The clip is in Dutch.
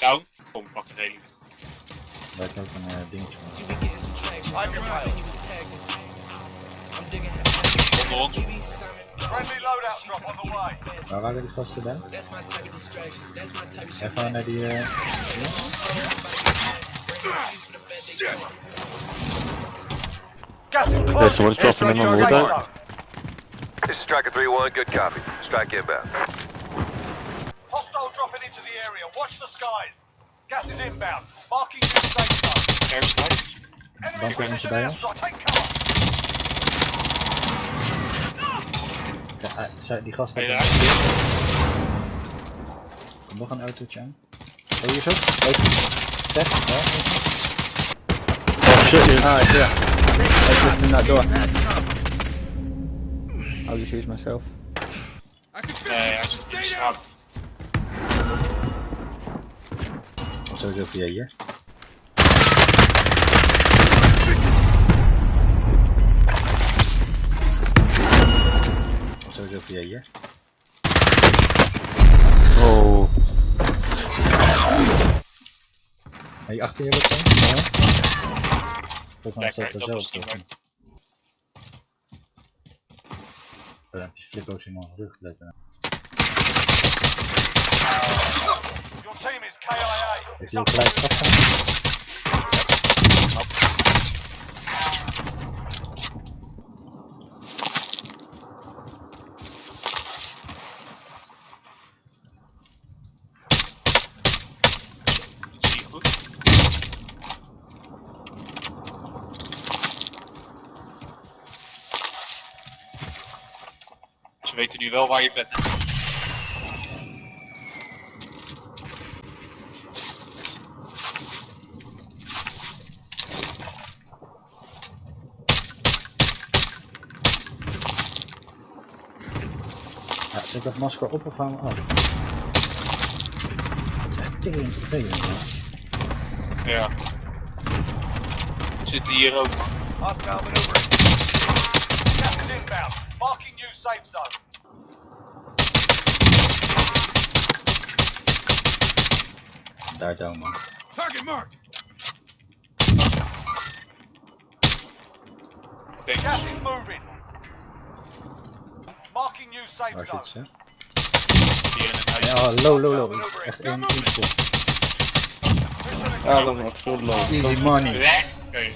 down. Oh, fucking hate. Back up and uh, ding Friendly loadout drop on the way. Waar waren die gasten dan? Even naar die. Uh... Yeah, someone's dropping in on the loadout. This is Striker 3-1, good copy. Strike inbound. Skies. Gas is inbound. Marking new safe zone. Airside. Enemy Bunker precision airstrike. Take cover. ja, zij- die eruit? Komt nog een autootje aan. Oh, hier zo. Ja, even. Oh shit, dude. Ah. I just in that door. I'll just use myself. Nee, hij is in de Sowieso via hier. Sowieso via hier. Oh. Hey, achter je wat dan? Ja. Volgens mij staat er dat was zelf. niet toch? leuk. Ja, het is flippo's in mijn rug. Is to gelijk goed. Ze weten nu wel waar je bent. Ja, zet dat masker op of gaan we af? Dat is echt tering vervelend. Ja. Zitten hier ook. man. Hostile maneuvering. Gas is inbound. Marking new safe zone. Daar down, man. Denk Gas is moving. Marking new safe Waar zone. zit ze? hier in het huis. Ja, low, low, low. Echt één één spot. Mission Ja, dat was zo low. Easy money. Lekker.